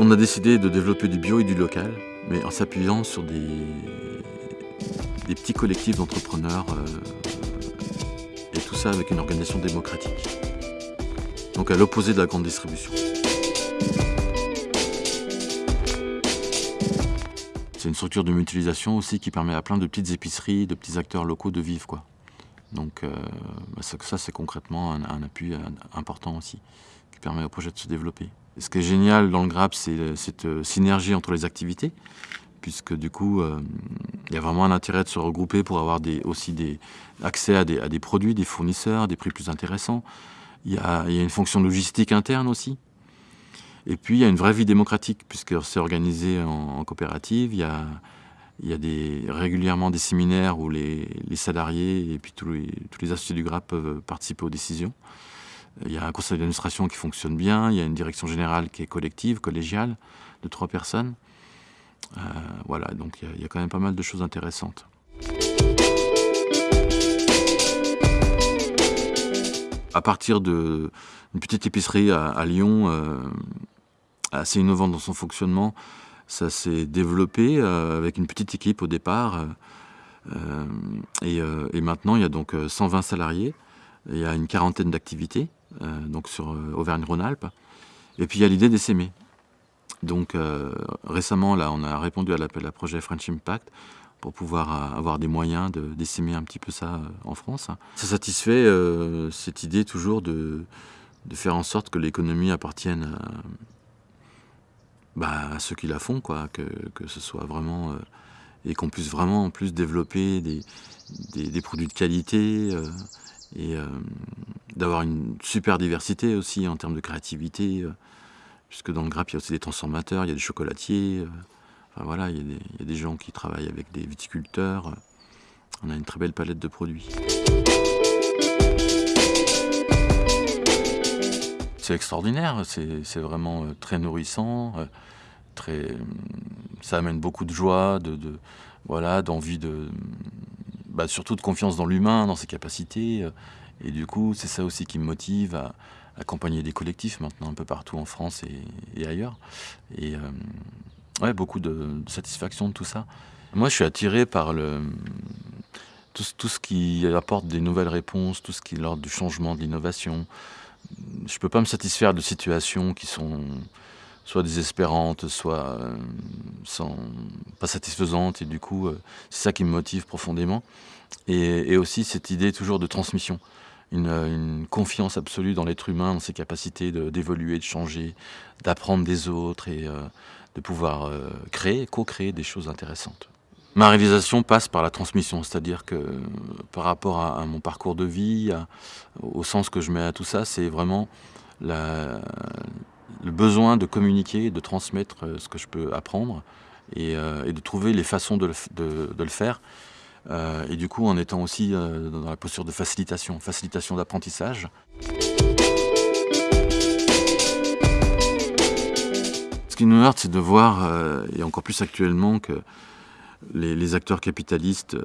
On a décidé de développer du bio et du local, mais en s'appuyant sur des, petits collectifs d'entrepreneurs euh, et tout ça avec une organisation démocratique. Donc à l'opposé de la grande distribution. C'est une structure de mutualisation aussi qui permet à plein de petites épiceries, de petits acteurs locaux de vivre. Quoi. Donc euh, bah, ça, c'est concrètement un, appui important aussi, qui permet au projet de se développer. Ce qui est génial dans le GRAP, c'est cette euh, synergie entre les activités, puisque du coup, euh, il y a vraiment un intérêt de se regrouper pour avoir aussi des, accès à des, produits, des fournisseurs, des prix plus intéressants. Il y, a, une fonction logistique interne aussi, et puis, il y a une vraie vie démocratique, puisque c'est organisé en, coopérative. Il y a, régulièrement des séminaires où les, salariés et puis tous les, tous les associés du GRAP peuvent participer aux décisions. Il y a un conseil d'administration qui fonctionne bien, il y a une direction générale qui est collective, collégiale, de trois personnes. Euh, voilà, donc il y, a, quand même pas mal de choses intéressantes. À partir d'une petite épicerie à, Lyon, euh, assez innovant dans son fonctionnement. Ça s'est développé euh, avec une petite équipe au départ. Euh, et, maintenant, il y a donc 120 salariés. Il y a une quarantaine d'activités, donc sur Auvergne-Rhône-Alpes. Et puis il y a l'idée d'essaimer. Donc récemment, là, on a répondu à l'appel à projet French Impact pour pouvoir avoir des moyens d'essaimer un petit peu ça en France. Ça satisfait cette idée toujours de, faire en sorte que l'économie appartienne à, bah, à ceux qui la font, quoi, que, que ce soit vraiment... Euh, et qu'on puisse vraiment en plus développer des, des, produits de qualité euh, et euh, d'avoir une super diversité aussi en termes de créativité, puisque dans le grappe, il y a aussi des transformateurs, il y a des chocolatiers, enfin voilà, il y, a des, gens qui travaillent avec des viticulteurs, on a une très belle palette de produits. C'est extraordinaire, c'est vraiment très nourrissant très, ça amène beaucoup de joie, de, voilà, d'envie de, bah, surtout de confiance dans l'humain, dans ses capacités. Et du coup, c'est ça aussi qui me motive à accompagner des collectifs maintenant un peu partout en France et, ailleurs. Et euh, ouais, beaucoup de, satisfaction de tout ça. Moi, je suis attiré par tout, ce qui apporte des nouvelles réponses, tout ce qui est l'ordre du changement, de l'innovation. Je ne peux pas me satisfaire de situations qui sont soit désespérante, soit euh, sans, pas satisfaisante. Et du coup, euh, c'est ça qui me motive profondément. Et, aussi cette idée toujours de transmission. Une, confiance absolue dans l'être humain, dans ses capacités d'évoluer, de, changer, d'apprendre des autres et euh, de pouvoir créer, co-créer des choses intéressantes. Ma réalisation passe par la transmission, c'est-à-dire que par rapport à, mon parcours de vie, au sens que je mets à tout ça, c'est vraiment le besoin de communiquer, de transmettre euh, ce que je peux apprendre et, euh, de trouver les façons de le, faire. Euh, et du coup, en étant aussi dans la posture de facilitation, facilitation d'apprentissage. Ce qui nous heurte, c'est de voir, et encore plus actuellement, que les, acteurs capitalistes,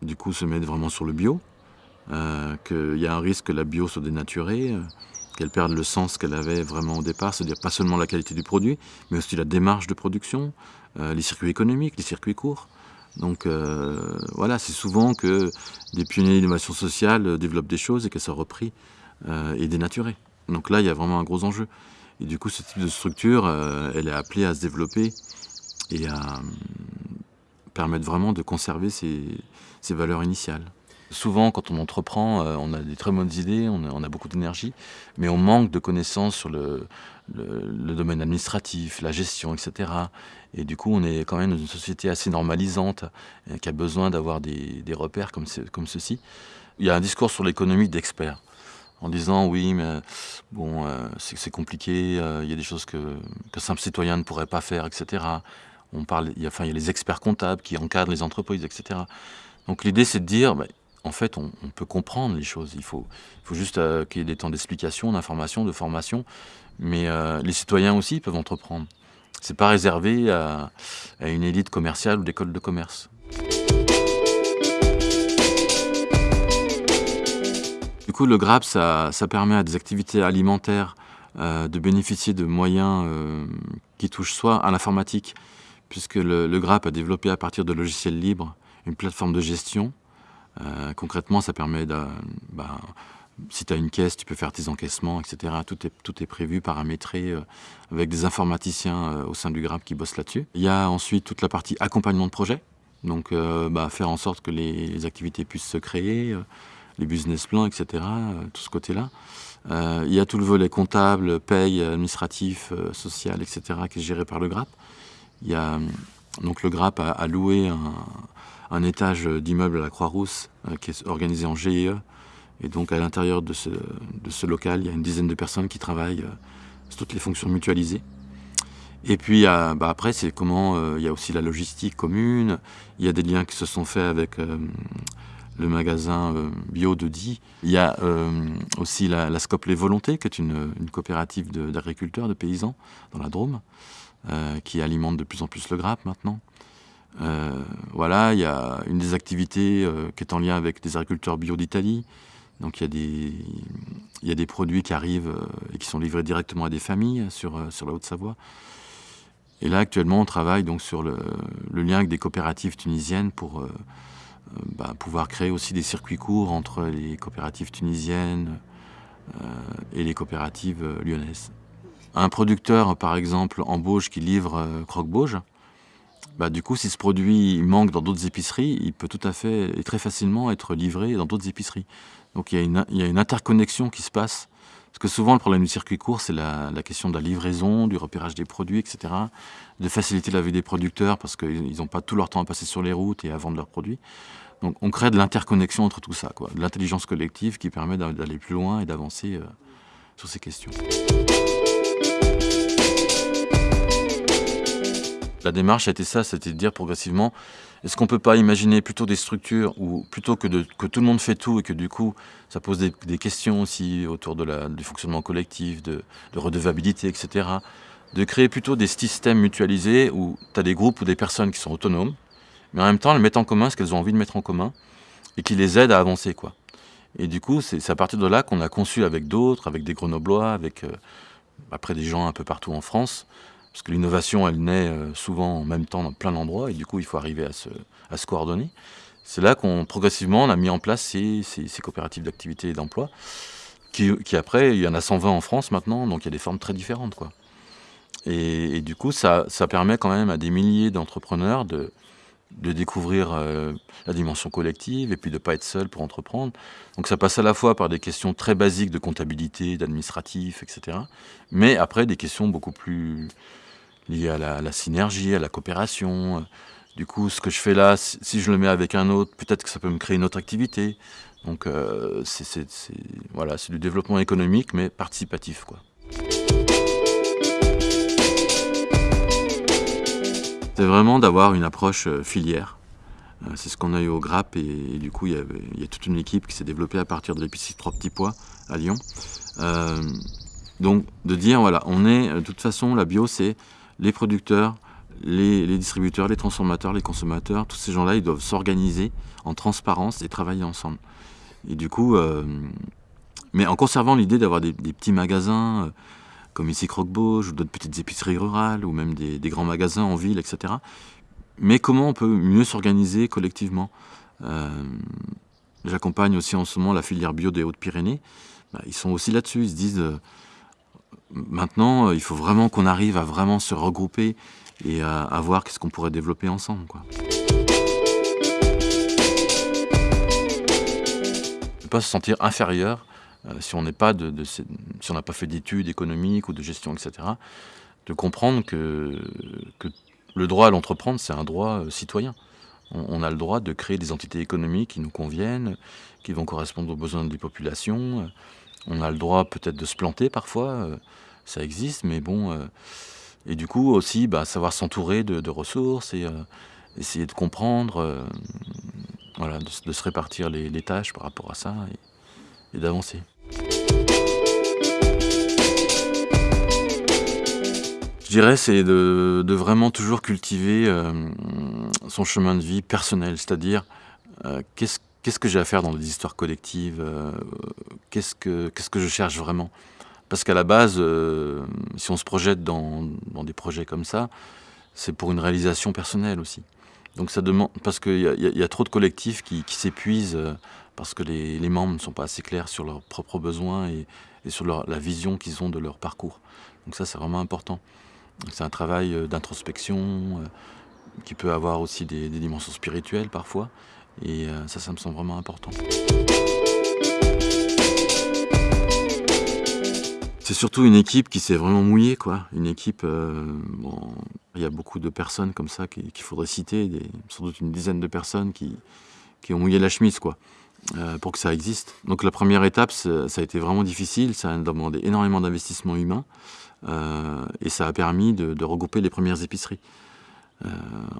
du coup, se mettent vraiment sur le bio, qu'il y a un risque que la bio soit dénaturée, qu'elle perde le sens qu'elle avait vraiment au départ, c'est-à-dire pas seulement la qualité du produit, mais aussi la démarche de production, euh, les circuits économiques, les circuits courts. Donc euh, voilà, c'est souvent que des pionniers d'innovation sociale développent des choses et qu'elles sont reprises euh, et dénaturées. Donc là, il y a vraiment un gros enjeu. Et du coup, ce type de structure, elle est appelée à se développer et à permettre vraiment de conserver ses valeurs initiales. Souvent, quand on entreprend, euh, on a des très bonnes idées, on a, beaucoup d'énergie, mais on manque de connaissances sur le, domaine administratif, la gestion, etc. Et du coup, on est quand même dans une société assez normalisante, euh, qui a besoin d'avoir des, repères comme, comme ceci. Il y a un discours sur l'économie d'experts, en disant oui, mais bon, euh, c'est compliqué, il y a des choses que, que simple citoyen ne pourrait pas faire, etc. On parle, il y a, enfin, il y a les experts comptables qui encadrent les entreprises, etc. Donc l'idée, c'est de dire, bah, en fait, on, peut comprendre les choses. Il faut, juste euh, qu'il y ait des temps d'explication, d'information, de formation. Mais euh, les citoyens aussi peuvent entreprendre. Ce n'est pas réservé à, une élite commerciale ou d'école de commerce. Du coup, le GRAP, ça, permet à des activités alimentaires de bénéficier de moyens qui touchent soit à l'informatique, puisque le, le, GRAP a développé à partir de logiciels libres une plateforme de gestion. Concrètement, ça permet de, bah, si tu as une caisse, tu peux faire tes encaissements, etc. Tout est, tout est prévu, paramétré, euh, avec des informaticiens euh, au sein du GRAP qui bossent là-dessus. Il y a ensuite toute la partie accompagnement de projet, donc euh, bah, faire en sorte que les, activités puissent se créer, les business plans, etc., tout ce côté-là. il y a tout le volet comptable, paye, administratif, social, etc., qui est géré par le GRAP. Il y a, donc le GRAP a, loué un, un étage d'immeuble à la Croix-Rousse qui est organisé en GIE, et donc à l'intérieur de ce, local, il y a une dizaine de personnes qui travaillent euh, sur toutes les fonctions mutualisées. Et puis bah après, c'est comment euh, il y a aussi la logistique commune. Il y a des liens qui se sont faits avec euh, le magasin bio de Die. Il y a aussi la, la, Scope Les Volontés, qui est une, une coopérative d'agriculteurs, de, de, paysans dans la Drôme, qui alimente de plus en plus le grappe maintenant. Voilà, il y a une des activités qui est en lien avec des agriculteurs bio d'Italie. Donc il y, a des, produits qui arrivent euh, et qui sont livrés directement à des familles sur, euh, la Haute-Savoie. Et là, actuellement, on travaille donc sur le, lien avec des coopératives tunisiennes pour euh, bah, pouvoir créer aussi des circuits courts entre les coopératives tunisiennes et les coopératives lyonnaises. Un producteur, par exemple, en Bauge qui livre croque-bauge, bah, du coup, si ce produit manque dans d'autres épiceries, il peut tout à fait et très facilement être livré dans d'autres épiceries. Donc il y, a une, il interconnexion qui se passe. Parce que souvent, le problème du circuit court, c'est la, la, question de la livraison, du repérage des produits, etc. De faciliter la vie des producteurs parce qu'ils n'ont pas tout leur temps à passer sur les routes et à vendre leurs produits. Donc on crée de l'interconnexion entre tout ça, quoi, de l'intelligence collective qui permet d'aller plus loin et d'avancer euh, sur ces questions. La démarche a été ça, c'était de dire progressivement, est-ce qu'on ne peut pas imaginer plutôt des structures où, plutôt que, tout le monde fait tout et que du coup, ça pose des, questions aussi autour de la, du fonctionnement collectif, de, de, redevabilité, etc., de créer plutôt des systèmes mutualisés où tu as des groupes ou des personnes qui sont autonomes, mais en même temps, elles mettent en commun ce qu'elles ont envie de mettre en commun et qui les aident à avancer. quoi. Et du coup, c'est à partir de là qu'on a conçu avec d'autres, avec des Grenoblois, avec euh, après des gens un peu partout en France, parce que l'innovation, elle naît euh, souvent en même temps dans plein d'endroits, et du coup, il faut arriver à se, coordonner. C'est là qu'on, progressivement, on a mis en place ces, coopératives d'activité et d'emploi, qui, après, il y en a 120 en France maintenant, donc il y a des formes très différentes. Quoi. Et, du coup, ça, permet quand même à des milliers d'entrepreneurs de, de découvrir euh, la dimension collective et puis de ne pas être seul pour entreprendre. Donc ça passe à la fois par des questions très basiques de comptabilité, d'administratif, etc. Mais après des questions beaucoup plus liées à la, synergie, à la coopération. Du coup, ce que je fais là, si je le mets avec un autre, peut-être que ça peut me créer une autre activité. Donc euh, c'est du développement économique, mais participatif. quoi. C'est vraiment d'avoir une approche euh, filière. Euh, c'est ce qu'on a eu au GRAP et, du coup il y, a toute une équipe qui s'est développée à partir de l'épicerie Trois Petits Pois à Lyon. Euh, donc de dire voilà, on est de toute façon la bio c'est les producteurs, les, distributeurs, les transformateurs, les consommateurs, tous ces gens-là ils doivent s'organiser en transparence et travailler ensemble. Et du coup, mais en conservant l'idée d'avoir des, petits magasins comme ici Croque-Bauge, ou d'autres petites épiceries rurales, ou même des, grands magasins en ville, etc. Mais comment on peut mieux s'organiser collectivement? Euh, J'accompagne aussi en ce moment la filière bio des Hautes-Pyrénées. Bah, ils sont aussi là-dessus, ils se disent euh, maintenant, il faut vraiment qu'on arrive à vraiment se regrouper et à, voir qu'est-ce qu'on pourrait développer ensemble. Ne pas se sentir inférieur euh, si on n'est pas si on n'a pas fait d'études économiques ou de gestion, etc., de comprendre que, le droit à l'entreprendre, c'est un droit euh, citoyen. On, a le droit de créer des entités économiques qui nous conviennent, qui vont correspondre aux besoins des populations. On a le droit peut-être de se planter parfois, euh, ça existe, mais bon. et du coup aussi, bah, savoir s'entourer de, ressources et essayer de comprendre, voilà, de, se répartir les, tâches par rapport à ça et d'avancer. Je dirais c'est de, vraiment toujours cultiver euh, son chemin de vie personnel, c'est-à-dire euh, qu'est-ce que j'ai à faire dans des histoires collectives, euh, qu'est-ce que je cherche vraiment? Parce qu'à la base, si on se projette dans, des projets comme ça, c'est pour une réalisation personnelle aussi. Donc ça demande, parce qu'il y, a trop de collectifs qui, s'épuisent parce que les, membres ne sont pas assez clairs sur leurs propres besoins et, sur la vision qu'ils ont de leur parcours. Donc ça, c'est vraiment important. C'est un travail euh, d'introspection qui peut avoir aussi des, dimensions spirituelles parfois. Et ça, ça me semble vraiment important. C'est surtout une équipe qui s'est vraiment mouillée, quoi. Une équipe, euh, bon, il y a beaucoup de personnes comme ça qu'il faudrait citer, sans doute une dizaine de personnes qui, qui ont mouillé la chemise, quoi, euh, pour que ça existe. Donc la première étape, ça a été vraiment difficile, ça a demandé énormément d'investissement humain, euh, et ça a permis de, regrouper les premières épiceries.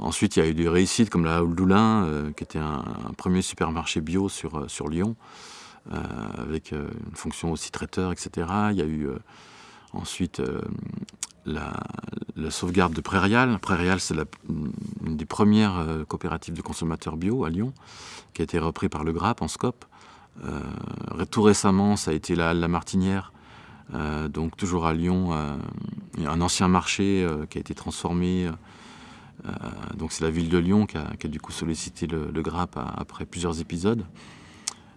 ensuite, il y a eu des réussites comme la Doulin, qui était un, premier supermarché bio sur, Lyon. Euh, avec euh, une fonction aussi traiteur, etc. Il y a eu euh, ensuite la, sauvegarde de Prairial. Prairial, c'est une des premières coopératives de consommateurs bio à Lyon, qui a été repris par le GRAP en SCOP. tout récemment, ça a été la, la Martinière, donc toujours à Lyon, un ancien marché qui a été transformé. donc c'est la ville de Lyon qui a, du coup sollicité le, le après plusieurs épisodes.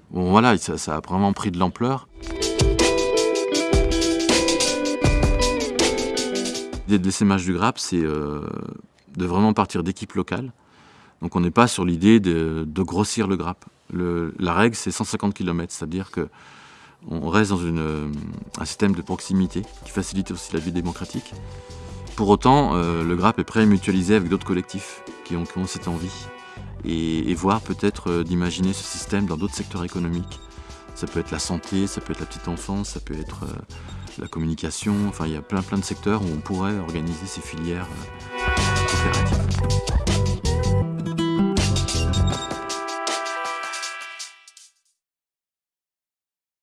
Bon voilà, ça, a vraiment pris de l'ampleur. L'idée de l'essaimage du grappe, c'est euh, de vraiment partir d'équipes locales. Donc on n'est pas sur l'idée de, grossir le grappe. la règle, c'est 150 km, c'est-à-dire qu'on reste dans un système de proximité qui facilite aussi la vie démocratique. Pour autant, euh, le grappe est prêt à mutualiser avec d'autres collectifs qui ont cette envie et, voir peut-être euh, d'imaginer ce système dans d'autres secteurs économiques. Ça peut être la santé, ça peut être la petite enfance, ça peut être euh, la communication, enfin il y a plein plein de secteurs où on pourrait organiser ces filières euh, coopératives.